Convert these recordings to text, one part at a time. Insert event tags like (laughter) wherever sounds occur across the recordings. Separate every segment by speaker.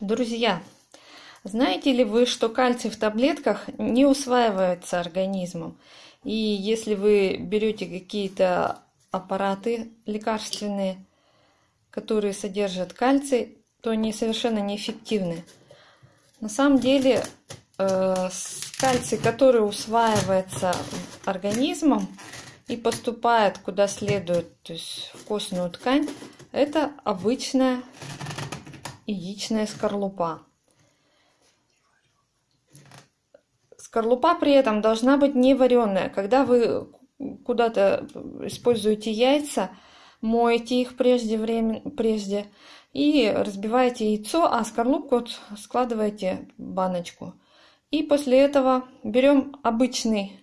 Speaker 1: Друзья, знаете ли вы, что кальций в таблетках не усваивается организмом? И если вы берете какие-то аппараты лекарственные, которые содержат кальций, то они совершенно неэффективны. На самом деле э, кальций, который усваивается организмом и поступает куда следует, то есть в костную ткань, это обычная яичная скорлупа. Скорлупа при этом должна быть не вареная. Когда вы куда-то используете яйца, моете их прежде, времени, прежде и разбиваете яйцо, а скорлупку складываете в баночку. И после этого берем обычный,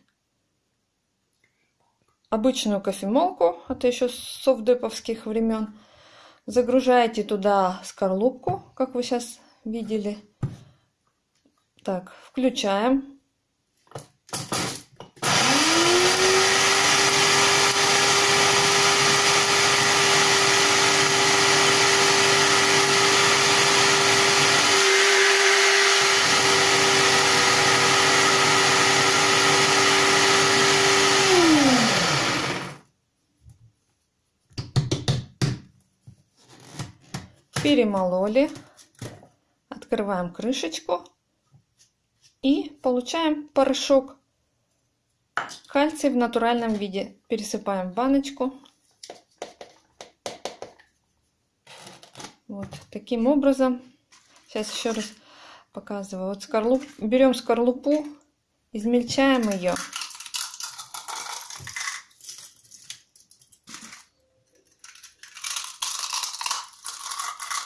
Speaker 1: обычную кофемолку, это еще с совдеповских времен, Загружаете туда скорлупку, как вы сейчас видели. Так, включаем. Перемололи, открываем крышечку и получаем порошок кальций в натуральном виде. Пересыпаем в баночку. Вот таким образом. Сейчас еще раз показываю. Вот скорлуп, берем скорлупу, измельчаем ее.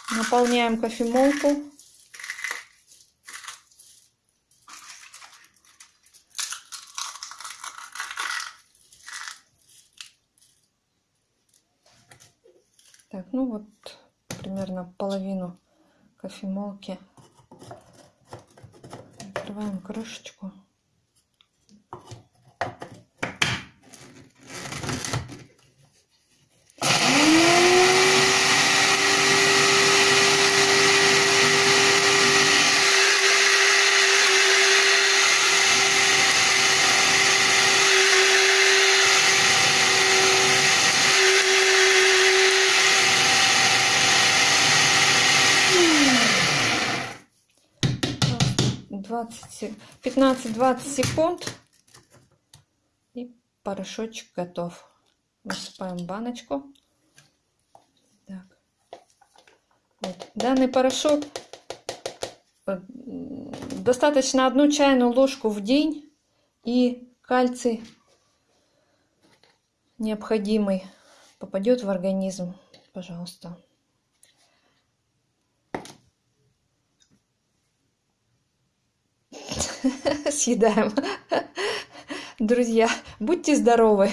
Speaker 1: Наполняем кофемолку. Так, ну вот примерно половину кофемолки. Открываем крышечку. 15-20 секунд и порошочек готов. Высыпаем баночку. Так. Вот. Данный порошок э, достаточно одну чайную ложку в день и кальций необходимый попадет в организм. Пожалуйста. (laughs) съедаем. Друзья, будьте здоровы!